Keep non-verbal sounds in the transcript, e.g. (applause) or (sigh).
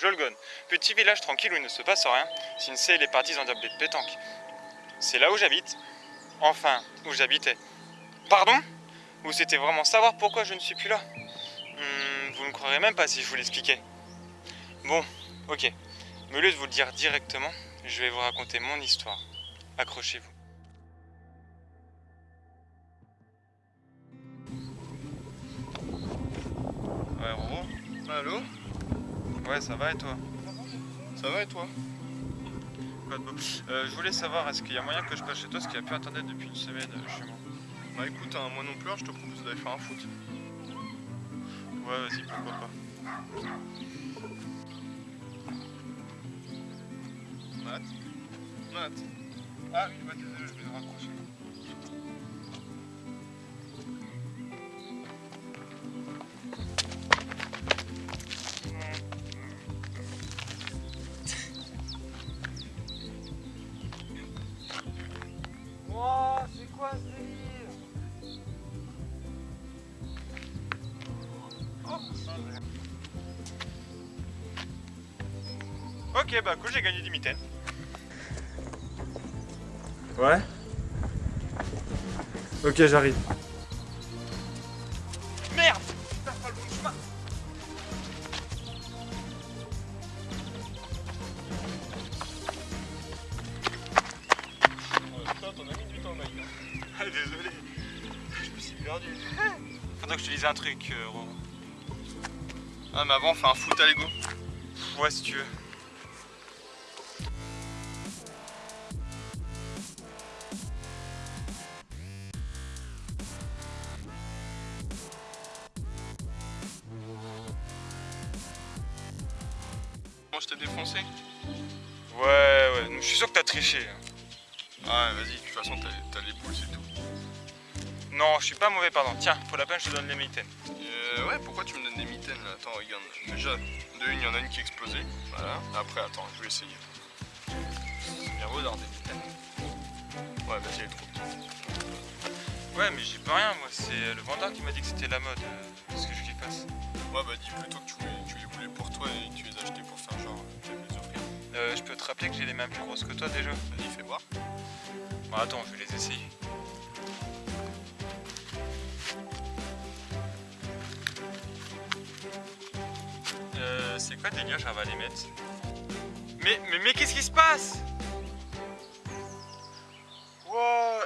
Jolgon, petit village tranquille où il ne se passe rien, Sinsei les parties en tablette de pétanque. C'est là où j'habite. Enfin, où j'habitais. Pardon? Vous souhaitez vraiment savoir pourquoi je ne suis plus là? Hmm, Vous ne croirez même pas si je vous l'expliquais. Bon, ok. Mais au lieu de vous le dire directement, je vais vous raconter mon histoire. Accrochez-vous. Allô? Ouais, ça va et toi? Ça va et toi? Euh, Je voulais savoir, est-ce qu'il y a moyen que je passe chez toi Parce qu'il n'y a plus internet depuis une semaine euh, chez moi? Bah écoute, hein, moi non plus, hein, je te propose d'aller faire un foot. Ouais, vas-y, pourquoi pas. Matt? Matt? Ah oui, bah désolé, je vais le raccrocher. Quoi ce délire Ok, bah cool, j'ai gagné 10 mitaines. Ouais Ok, j'arrive. Perdu. (laughs) Faudrait que je te dise un truc, euh. Ah, mais avant, on fait un foot à Lego. Ouais, si tu veux. Moi, je t'ai défoncé. Ouais, ouais, je suis sûr que t'as triché. hein. Ah, vas-y, de toute façon, t'as les boules, c'est tout. Non, je suis pas mauvais, pardon. Tiens, pour la peine, je te donne les mitaines. Euh, ouais, pourquoi tu me donnes des mitaines là? Attends, regarde. Déjà, de une, il y en a une qui est explosée. Voilà. Après, attends, je vais essayer. C'est bien beau d'avoir des mitaines. Ouais, vas-y, elle est trop petite. Ouais, mais j'y peux rien, moi. C'est le vendeur qui m'a dit que c'était la mode. euh, Qu'est-ce que je lui fasse Ouais, bah dis plutôt que tu, voulais- tu les voulais pour toi et que tu les as achetés pour faire genre, euh, tu les offrir. euh, Je peux te rappeler que j'ai les mains plus grosses que toi déjà Vas-y, fais voir. Bon, attends, je vais les essayer. C'est quoi délire, j'arrive à les mettre Mais, mais, mais qu'est-ce qui se passe? Wow